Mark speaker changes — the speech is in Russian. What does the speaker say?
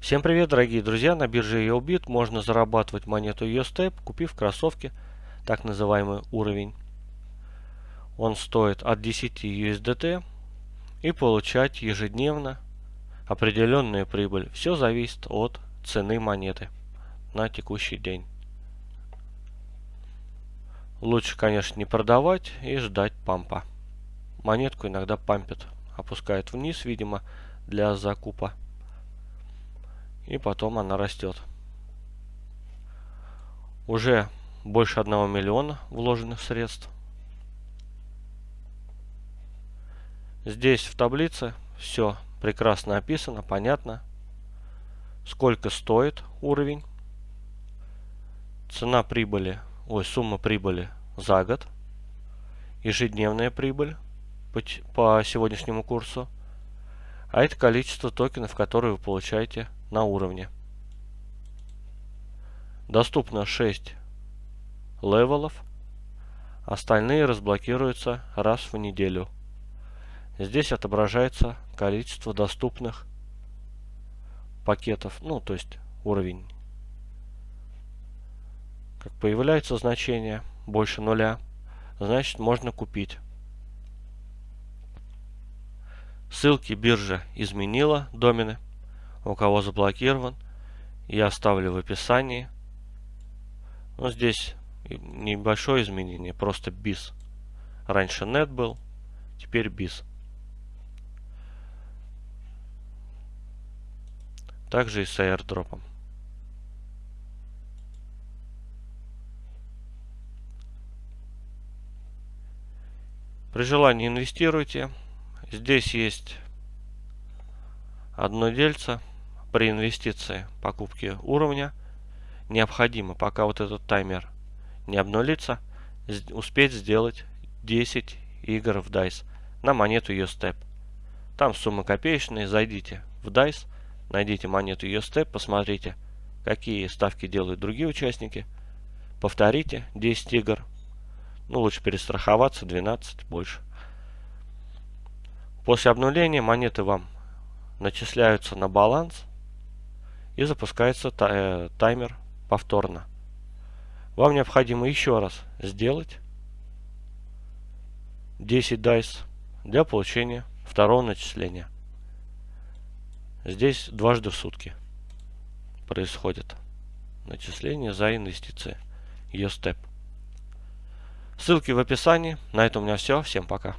Speaker 1: Всем привет, дорогие друзья! На бирже EOBIT можно зарабатывать монету EOSTEP, купив кроссовки, так называемый уровень. Он стоит от 10 USDT и получать ежедневно определенную прибыль. Все зависит от цены монеты на текущий день. Лучше, конечно, не продавать и ждать пампа. Монетку иногда пампят, опускают вниз, видимо, для закупа и потом она растет. Уже больше 1 миллиона вложенных средств. Здесь в таблице все прекрасно описано, понятно. Сколько стоит уровень. Цена прибыли, ой, сумма прибыли за год. Ежедневная прибыль по, по сегодняшнему курсу. А это количество токенов, которые вы получаете на уровне. Доступно 6 левелов. Остальные разблокируются раз в неделю. Здесь отображается количество доступных пакетов, ну то есть уровень. Как появляется значение больше нуля, значит можно купить. Ссылки биржа изменила домены у кого заблокирован, я оставлю в описании. Ну, здесь небольшое изменение, просто BIS. Раньше net был, теперь BIS. Также и с airdrop. При желании инвестируйте. Здесь есть одно дельце при инвестиции покупки уровня необходимо, пока вот этот таймер не обнулится, успеть сделать 10 игр в DICE на монету USTEP. Там сумма копеечная, зайдите в DICE, найдите монету USTEP, посмотрите, какие ставки делают другие участники, повторите 10 игр, ну лучше перестраховаться, 12 больше. После обнуления монеты вам начисляются на баланс, и запускается э, таймер повторно. Вам необходимо еще раз сделать 10 дайс для получения второго начисления. Здесь дважды в сутки происходит начисление за инвестиции. Степ. Ссылки в описании. На этом у меня все. Всем пока.